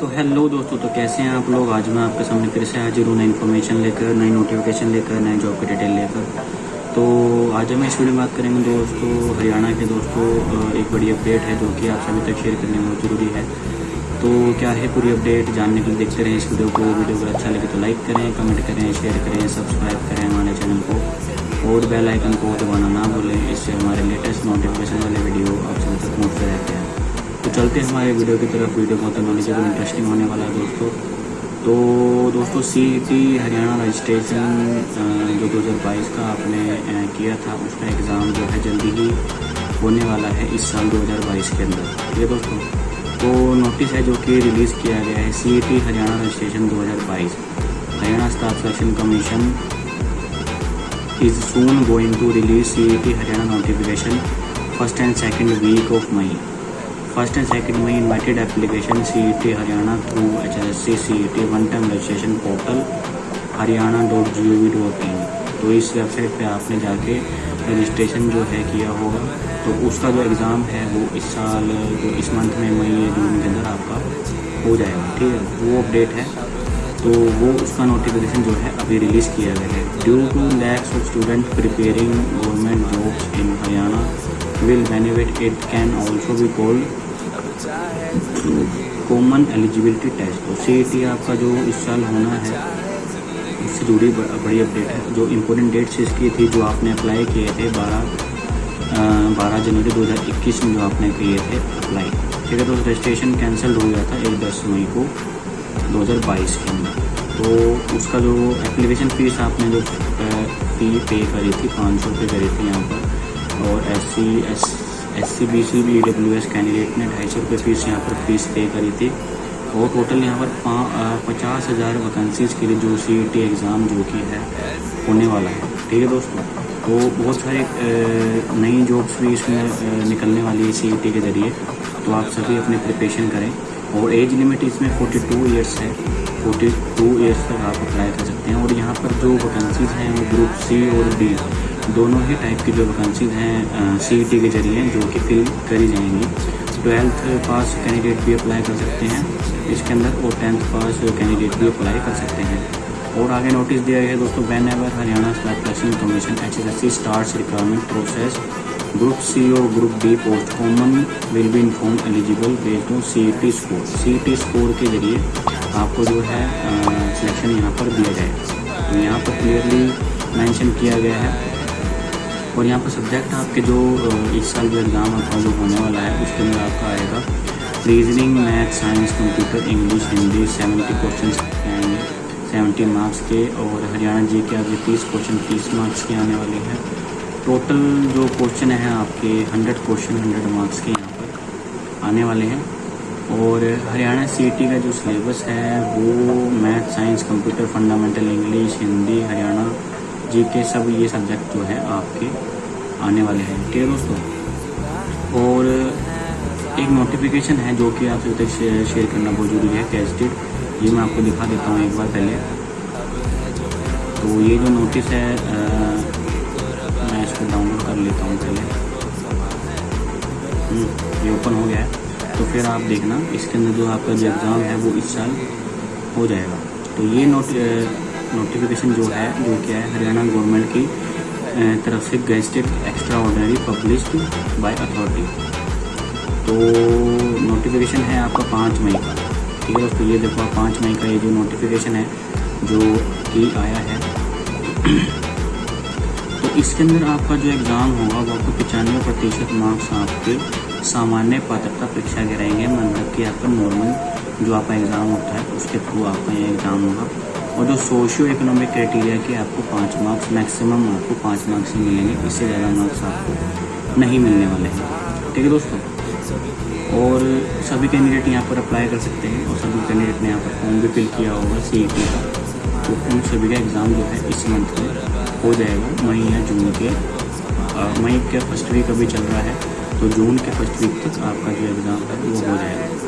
तो हेलो दोस्तों तो कैसे हैं आप लोग? आज मैं आपके सामने फिर से हाजिर हूँ नई इन्फॉर्मेशन लेकर, नई नोटिफिकेशन लेकर, नए जॉब की डिटेल लेकर। तो आज हम इस वीडियो में बात करेंगे दोस्तों, हरियाणा के दोस्तों एक बड़ी अपडेट है जो कि आप सभी तक शेयर करने बहुत ज़रूरी है। तो क्या है पूरी अपडेट जानने के लिए देखते रहें इस वीडियो को। वीडियो अगर अच्छा लगे तो लाइक करें कमेंट करें शेयर करें सब्सक्राइब करें हमारे चैनल को। और बेल आइकन को दबाना ना भूलें, इससे हमारे लेटेस्ट नोटिफिकेशन वाले वीडियो आप सभी तक पहुँचते रहते हैं। तो चलते हैं हमारे वीडियो की तरफ़। वीडियो बहुत नॉलेजेबल इंटरेस्टिंग होने वाला है दोस्तों। तो दोस्तों सी टी हरियाणा रजिस्ट्रेशन जो 2022 का आपने किया था, उसका एग्ज़ाम जो है जल्दी ही होने वाला है इस साल 2022 के अंदर। ठीक है दोस्तों? तो नोटिस है जो कि रिलीज़ किया गया है C T Haryana registration 2022 Haryana staff selection commission is soon going to release C Haryana notification first and second week of May first and second में invited application C E T Haryana through H S C C E T one time registration portal Haryana dot G O V dot in तो इस website पे आपने जाके registration जो है किया होगा। तो उसका जो एग्ज़ाम है, वो इस साल, जो इस मंथ में मई या जून के अंदर आपका हो जाएगा, ठीक है? वो अपडेट है। तो वो उसका नोटिफिकेशन जो है, अभी रिलीज़ किया गया है। Due to lacks of student preparing government jobs in Haryana will benefit, it can also be called common eligibility test तो सी आपका जो इस साल होना है, इससे जुड़ी बड़ी अपडेट है। जो इम्पोर्टेंट डेट्स इसकी थी, जो आपने अप्लाई किए थे बारह बारह जनवरी 2021 में जो आपने किए थे अप्लाई ठीक है तो रजिस्ट्रेशन कैंसिल हो गया था एक दस मई को 2022 के अंदर। तो उसका जो एप्लीकेशन फ़ीस आपने जो फ़ी पे करी थी, पाँच सौ रुपये करी थी यहाँ पर, और S C S S C B C B W S candidate ने ढाई सौ रुपये फ़ीस यहाँ पर फ़ीस पे करी थी। और टोटल यहाँ पर पचास हज़ार वैकेंसीज़ के लिए जो सी टी एग्ज़ाम जो कि है, होने वाला है। ठीक है दोस्तों? तो बहुत सारे नई जॉब्स भी इसमें निकलने वाली है सी टी के ज़रिए। तो आप सभी अपने प्रिपरेशन करें। और एज लिमिट इसमें 42 ईयर्स है। 42 ईयर्स तक आप अप्लाई कर सकते हैं। और यहाँ पर जो वैकेंसीज़ हैं, वो ग्रुप सी और डी दोनों ही टाइप की जो वैकेंसीज हैं सी के ज़रिए, जो कि फिल करी जाएँगी। ट्वेल्थ पास कैंडिडेट भी अप्लाई कर सकते हैं। इसके अंदर और टेंथ पास कैंडिडेट भी अप्लाई कर सकते हैं। और आगे नोटिस दिया गया है दोस्तों whenever Haryana special commission H S S C start requirement process group C और group D post common will be inform eligible based on C T score C T score के ज़रिए आपको जो है सिलेक्शन यहाँ पर दिया जाएगा। यहाँ पर क्लियरली मेंशन किया गया है। और यहाँ पर सब्जेक्ट आपके जो इस साल जो एग्ज़ाम आपका जो होने वाला है, उसके अंदर आपका आएगा reasoning math science computer English Hindi seventy question आएँगे सेवेंटी मार्क्स के और हरियाणा जी के आगे तीस क्वेश्चन तीस मार्क्स के आने वाले हैं। टोटल जो क्वेश्चन है आपके हंड्रेड क्वेश्चन हंड्रेड मार्क्स के यहाँ पर आने वाले हैं। और हरियाणा सीटी का जो सिलेबस है, वो math science computer fundamental English Hindi Haryana G K सब ये सब्जेक्ट जो है आपके आने वाले हैं। ठीक है दोस्तों और एक नोटिफिकेशन है जो कि आपसे तक शेयर करना बहुत ज़रूरी है कैस्टेड ये मैं आपको दिखा देता हूँ एक बार पहले। तो ये जो नोटिस है आ, मैं इसको डाउनलोड कर लेता हूँ पहले। हम्म, ये ओपन हो गया है। तो फिर आप देखना इसके अंदर जो आपका जो एग्ज़ाम है वो इस साल हो जाएगा। तो ये नोट नोटिफिकेशन जो है, जो क्या है हरियाणा गवर्नमेंट की तरफ़ से gazetted extraordinary published by authority तो नोटिफिकेशन है आपका पाँच मई का। ठीक है दोस्तों, ये देखो आप पाँच मई का ये जो नोटिफिकेशन है, जो कि आया है। तो इसके अंदर आपका जो एग्ज़ाम होगा, वो आपको पचानवे प्रतिशत मार्क्स आपके सामान्य पात्रता परीक्षा के रहेंगे। मतलब कि आपका नॉर्मल जो आपका एग्ज़ाम होता है, उसके थ्रू आपका ये एग्ज़ाम होगा। और जो सोशियो इकोनॉमिक क्राइटेरिया के आपको पाँच मार्क्स मैक्सिमम आपको पाँच मार्क्स ही मिलेंगे, इससे ज़्यादा मार्क्स आपको नहीं मिलने वाले हैं। ठीक है दोस्तों? और सभी कैंडिडेट यहाँ पर अप्लाई कर सकते हैं और सभी कैंडिडेट ने यहाँ पर फॉर्म भी फिल किया होगा सी का तो उन सभी का एग्ज़ाम जो है इस मंथ में हो जाएगा, मई या जून के। मई के फ़र्स्ट वीक अभी चल रहा है तो जून के फ़र्स्ट वीक तक आपका जो एग्ज़ाम है वो हो जाएगा।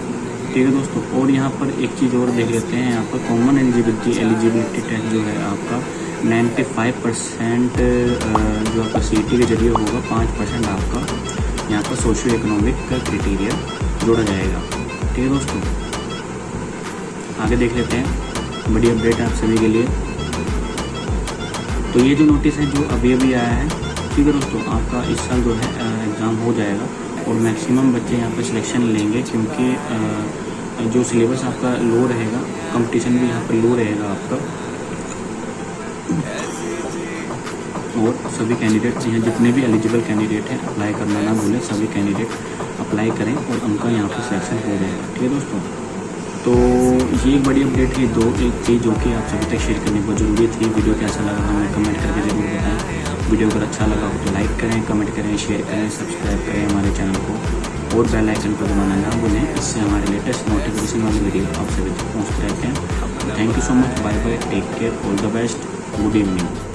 ठीक है दोस्तों। और यहाँ पर एक चीज़ और देख लेते हैं। यहाँ पर कॉमन एलिजिबिलिटी एलिजिबिलिटी टेस्ट जो है आपका 95 परसेंट जो आपका सी के ज़रिए होगा, पाँच परसेंट आपका यहाँ पर सोशियो इकोनॉमिक का क्राइटेरिया जोड़ा जाएगा। ठीक है दोस्तों? आगे देख लेते हैं। बड़ी अपडेट है आप सभी के लिए। तो ये जो नोटिस है, जो अभी अभी आया है, ठीक है दोस्तों, आपका इस साल जो है एग्ज़ाम हो जाएगा। और मैक्सिमम बच्चे यहाँ पर सिलेक्शन लेंगे क्योंकि जो सिलेबस आपका लो रहेगा कंपटीशन भी यहाँ पर लो रहेगा आपका। और सभी कैंडिडेट यहाँ जितने भी एलिजिबल कैंडिडेट हैं अप्लाई करना ना भूलें, सभी कैंडिडेट अप्लाई करें और उनका यहाँ पर सिलेक्शन हो जाएगा। ठीक है दोस्तों? तो ये एक बड़ी अपडेट थी दो एक चीज़ जो कि आप सभी तक शेयर करने बहुत ज़रूरी थी। वीडियो कैसा लगा हमें कमेंट करके ज़रूर बताएँ। वीडियो अगर अच्छा लगा हो तो लाइक करें, कमेंट करें शेयर करें सब्सक्राइब करें हमारे चैनल को और बेल आइकन को दबाना ना भूलें। इससे हमारे लेटेस्ट नोटिफिकेशन वाली वीडियो आप सभी तक पहुँचते रहते हैं। Thank you so much bye bye take care all the best good evening